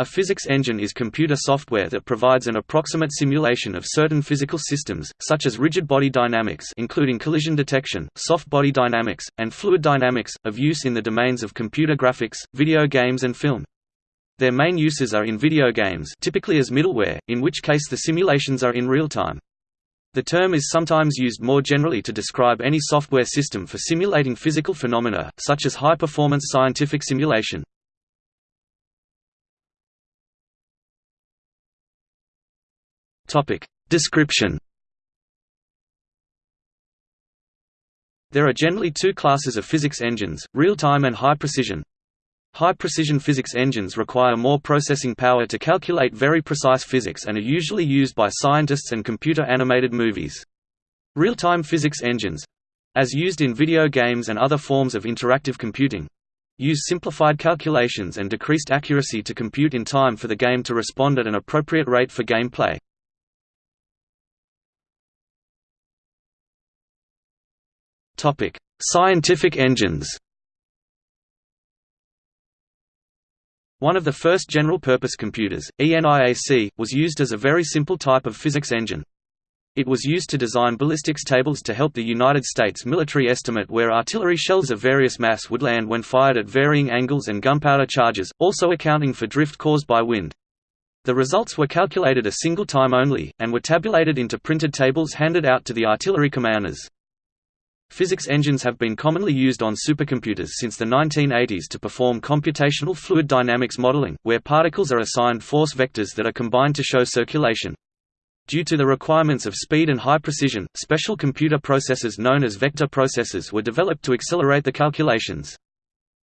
A physics engine is computer software that provides an approximate simulation of certain physical systems, such as rigid body dynamics including collision detection, soft body dynamics, and fluid dynamics, of use in the domains of computer graphics, video games and film. Their main uses are in video games typically as middleware, in which case the simulations are in real time. The term is sometimes used more generally to describe any software system for simulating physical phenomena, such as high-performance scientific simulation. Topic. Description There are generally two classes of physics engines, real-time and high-precision. High-precision physics engines require more processing power to calculate very precise physics and are usually used by scientists and computer-animated movies. Real-time physics engines—as used in video games and other forms of interactive computing, use simplified calculations and decreased accuracy to compute in time for the game to respond at an appropriate rate for gameplay. Topic: Scientific engines. One of the first general-purpose computers, ENIAC, was used as a very simple type of physics engine. It was used to design ballistics tables to help the United States military estimate where artillery shells of various mass would land when fired at varying angles and gunpowder charges, also accounting for drift caused by wind. The results were calculated a single time only, and were tabulated into printed tables handed out to the artillery commanders. Physics engines have been commonly used on supercomputers since the 1980s to perform computational fluid dynamics modeling, where particles are assigned force vectors that are combined to show circulation. Due to the requirements of speed and high precision, special computer processors known as vector processors were developed to accelerate the calculations.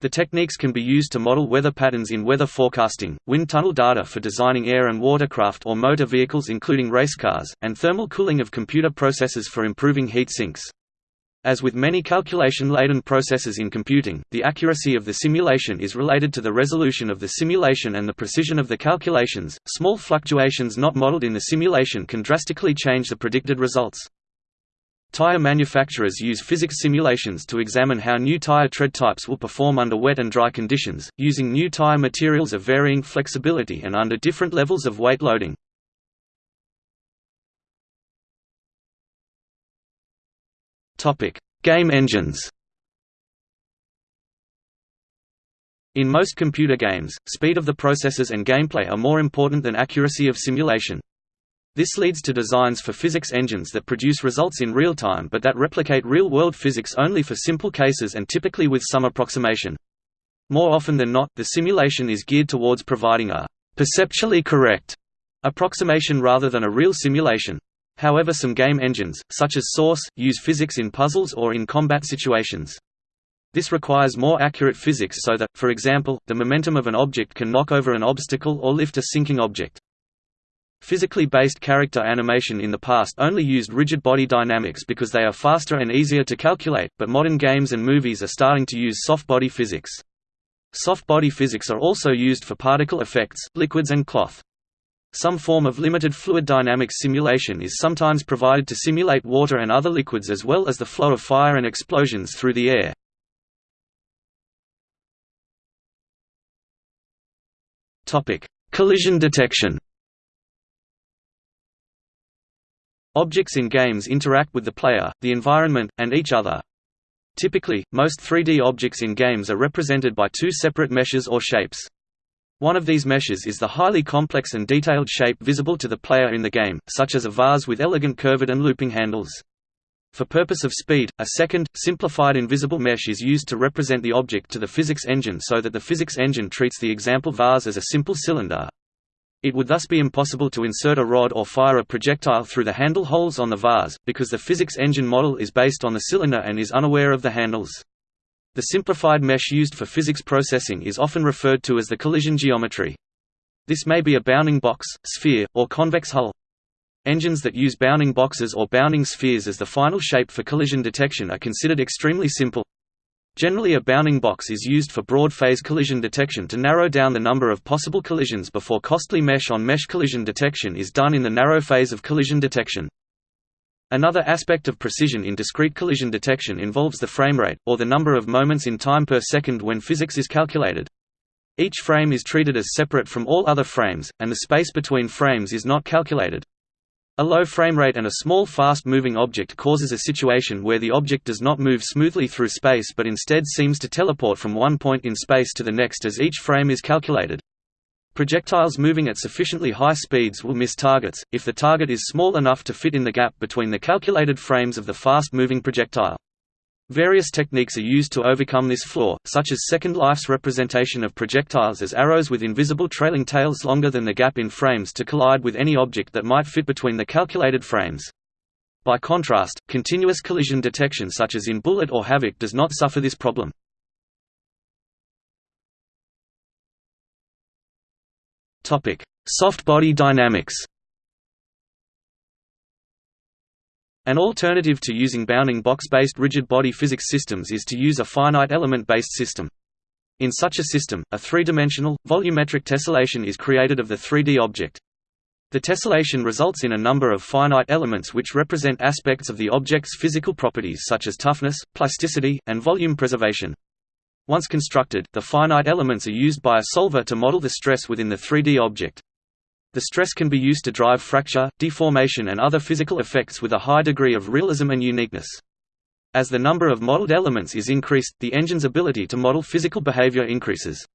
The techniques can be used to model weather patterns in weather forecasting, wind tunnel data for designing air and watercraft or motor vehicles including race cars, and thermal cooling of computer processors for improving heat sinks. As with many calculation-laden processes in computing, the accuracy of the simulation is related to the resolution of the simulation and the precision of the calculations. Small fluctuations not modeled in the simulation can drastically change the predicted results. Tire manufacturers use physics simulations to examine how new tire tread types will perform under wet and dry conditions, using new tire materials of varying flexibility and under different levels of weight loading. Game engines. In most computer games, speed of the processors and gameplay are more important than accuracy of simulation. This leads to designs for physics engines that produce results in real time but that replicate real-world physics only for simple cases and typically with some approximation. More often than not, the simulation is geared towards providing a «perceptually correct» approximation rather than a real simulation. However some game engines, such as Source, use physics in puzzles or in combat situations. This requires more accurate physics so that, for example, the momentum of an object can knock over an obstacle or lift a sinking object. Physically based character animation in the past only used rigid body dynamics because they are faster and easier to calculate, but modern games and movies are starting to use soft body physics. Soft body physics are also used for particle effects, liquids and cloth. Some form of limited fluid dynamics simulation is sometimes provided to simulate water and other liquids as well as the flow of fire and explosions through the air. Collision detection Objects in games interact with the player, the environment, and each other. Typically, most 3D objects in games are represented by two separate meshes or shapes. One of these meshes is the highly complex and detailed shape visible to the player in the game, such as a vase with elegant curved and looping handles. For purpose of speed, a second, simplified invisible mesh is used to represent the object to the physics engine so that the physics engine treats the example vase as a simple cylinder. It would thus be impossible to insert a rod or fire a projectile through the handle holes on the vase, because the physics engine model is based on the cylinder and is unaware of the handles. The simplified mesh used for physics processing is often referred to as the collision geometry. This may be a bounding box, sphere, or convex hull. Engines that use bounding boxes or bounding spheres as the final shape for collision detection are considered extremely simple. Generally a bounding box is used for broad-phase collision detection to narrow down the number of possible collisions before costly mesh-on-mesh -mesh collision detection is done in the narrow phase of collision detection. Another aspect of precision in discrete collision detection involves the framerate, or the number of moments in time per second when physics is calculated. Each frame is treated as separate from all other frames, and the space between frames is not calculated. A low frame rate and a small fast-moving object causes a situation where the object does not move smoothly through space but instead seems to teleport from one point in space to the next as each frame is calculated. Projectiles moving at sufficiently high speeds will miss targets, if the target is small enough to fit in the gap between the calculated frames of the fast-moving projectile. Various techniques are used to overcome this flaw, such as Second Life's representation of projectiles as arrows with invisible trailing tails longer than the gap in frames to collide with any object that might fit between the calculated frames. By contrast, continuous collision detection such as in Bullet or Havok does not suffer this problem. Soft body dynamics An alternative to using bounding box-based rigid body physics systems is to use a finite element-based system. In such a system, a three-dimensional, volumetric tessellation is created of the 3D object. The tessellation results in a number of finite elements which represent aspects of the object's physical properties such as toughness, plasticity, and volume preservation. Once constructed, the finite elements are used by a solver to model the stress within the 3D object. The stress can be used to drive fracture, deformation and other physical effects with a high degree of realism and uniqueness. As the number of modeled elements is increased, the engine's ability to model physical behavior increases.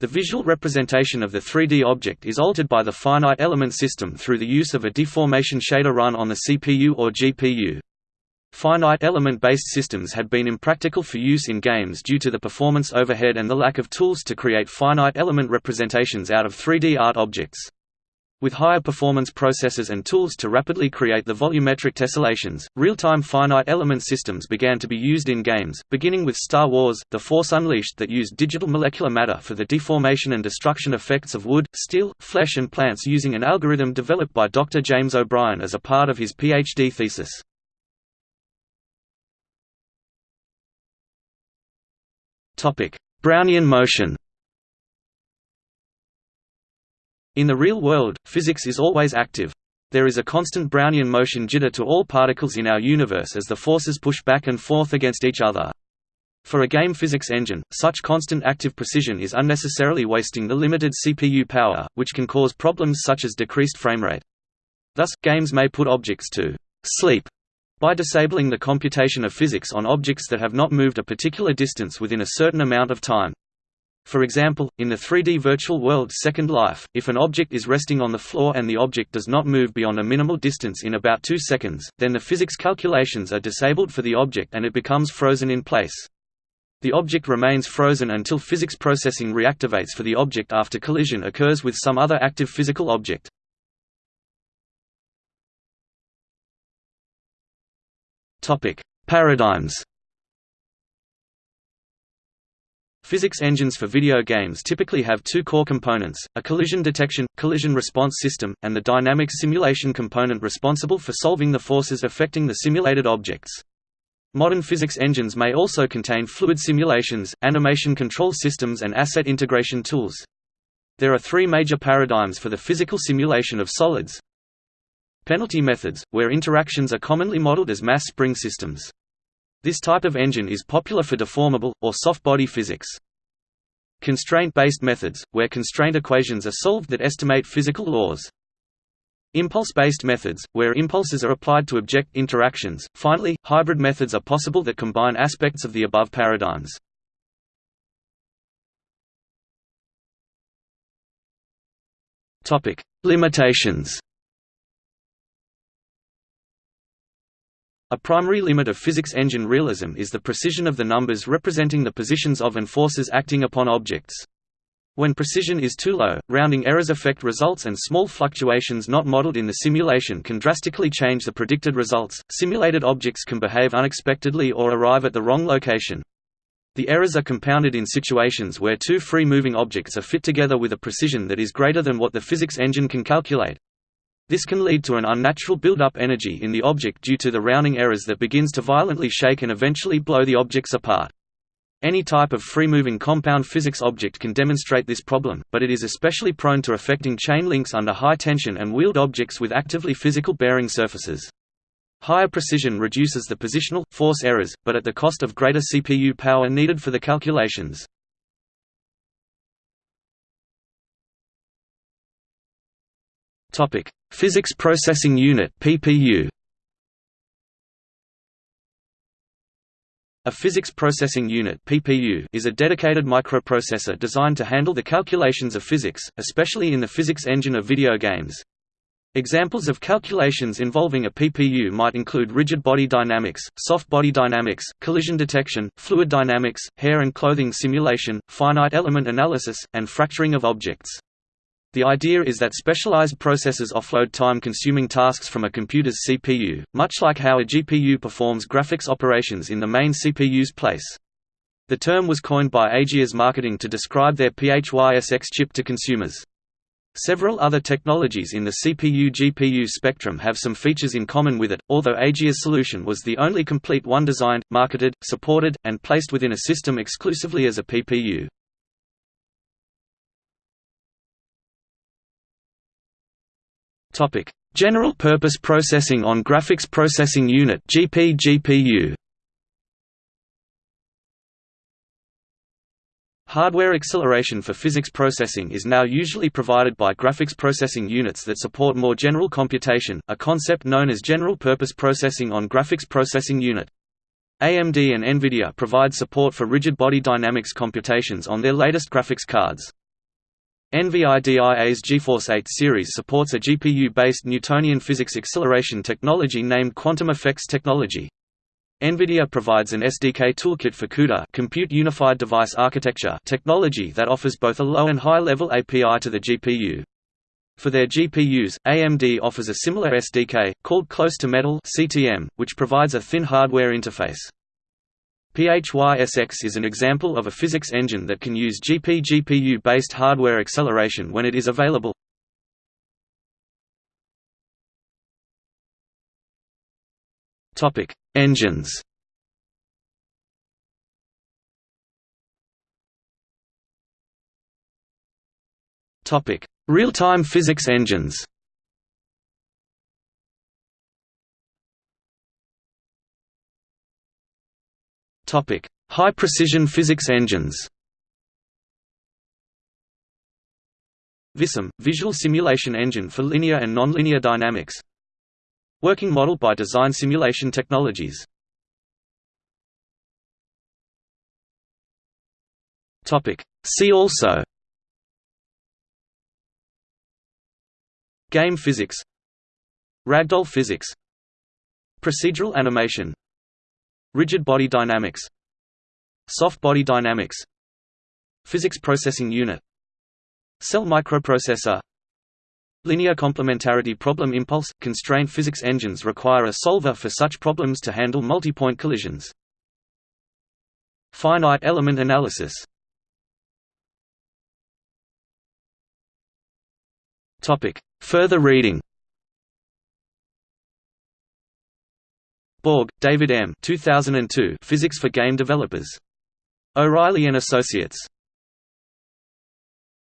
The visual representation of the 3D object is altered by the finite element system through the use of a deformation shader run on the CPU or GPU. Finite element-based systems had been impractical for use in games due to the performance overhead and the lack of tools to create finite element representations out of 3D art objects. With higher performance processors and tools to rapidly create the volumetric tessellations, real-time finite element systems began to be used in games, beginning with Star Wars, The Force Unleashed that used digital molecular matter for the deformation and destruction effects of wood, steel, flesh and plants using an algorithm developed by Dr. James O'Brien as a part of his PhD thesis. Brownian motion In the real world, physics is always active. There is a constant Brownian motion jitter to all particles in our universe as the forces push back and forth against each other. For a game physics engine, such constant active precision is unnecessarily wasting the limited CPU power, which can cause problems such as decreased framerate. Thus, games may put objects to sleep by disabling the computation of physics on objects that have not moved a particular distance within a certain amount of time. For example, in the 3D virtual world Second Life, if an object is resting on the floor and the object does not move beyond a minimal distance in about 2 seconds, then the physics calculations are disabled for the object and it becomes frozen in place. The object remains frozen until physics processing reactivates for the object after collision occurs with some other active physical object. Topic: Paradigms. Physics engines for video games typically have two core components, a collision detection, collision response system, and the dynamic simulation component responsible for solving the forces affecting the simulated objects. Modern physics engines may also contain fluid simulations, animation control systems and asset integration tools. There are three major paradigms for the physical simulation of solids, Penalty methods, where interactions are commonly modeled as mass spring systems. This type of engine is popular for deformable, or soft-body physics. Constraint-based methods, where constraint equations are solved that estimate physical laws. Impulse-based methods, where impulses are applied to object interactions. Finally, hybrid methods are possible that combine aspects of the above paradigms. Topic: Limitations. A primary limit of physics engine realism is the precision of the numbers representing the positions of and forces acting upon objects. When precision is too low, rounding errors affect results and small fluctuations not modeled in the simulation can drastically change the predicted results. Simulated objects can behave unexpectedly or arrive at the wrong location. The errors are compounded in situations where two free-moving objects are fit together with a precision that is greater than what the physics engine can calculate. This can lead to an unnatural build-up energy in the object due to the rounding errors that begins to violently shake and eventually blow the objects apart. Any type of free-moving compound physics object can demonstrate this problem, but it is especially prone to affecting chain links under high tension and wheeled objects with actively physical bearing surfaces. Higher precision reduces the positional, force errors, but at the cost of greater CPU power needed for the calculations. Topic: Physics Processing Unit (PPU). A physics processing unit (PPU) is a dedicated microprocessor designed to handle the calculations of physics, especially in the physics engine of video games. Examples of calculations involving a PPU might include rigid body dynamics, soft body dynamics, collision detection, fluid dynamics, hair and clothing simulation, finite element analysis, and fracturing of objects. The idea is that specialized processors offload time-consuming tasks from a computer's CPU, much like how a GPU performs graphics operations in the main CPU's place. The term was coined by Ageia's Marketing to describe their PHYSX chip to consumers. Several other technologies in the CPU-GPU spectrum have some features in common with it, although Ageia's solution was the only complete one designed, marketed, supported, and placed within a system exclusively as a PPU. General Purpose Processing on Graphics Processing Unit (GP/GPU). Hardware acceleration for physics processing is now usually provided by graphics processing units that support more general computation, a concept known as general purpose processing on graphics processing unit. AMD and NVIDIA provide support for rigid body dynamics computations on their latest graphics cards. NVIDIA's GeForce 8 series supports a GPU-based Newtonian physics acceleration technology named Quantum Effects Technology. NVIDIA provides an SDK toolkit for CUDA Compute Unified Device Architecture technology that offers both a low and high-level API to the GPU. For their GPUs, AMD offers a similar SDK, called Close to Metal CTM, which provides a thin hardware interface. PHYSX is an example of a physics engine that can use GP-GPU-based hardware acceleration when it is available. Engines. Real-time physics engines. High-precision physics engines. VisSim – Visual Simulation Engine for Linear and Nonlinear Dynamics. Working Model by Design Simulation Technologies. See also. Game physics. Ragdoll physics. Procedural animation Rigid body dynamics. Soft body dynamics. Physics processing unit. Cell microprocessor. Linear complementarity problem impulse – Constraint physics engines require a solver for such problems to handle multi-point collisions. Finite element analysis. Further reading Bourg, David M. 2002 Physics for Game Developers. O'Reilly and Associates.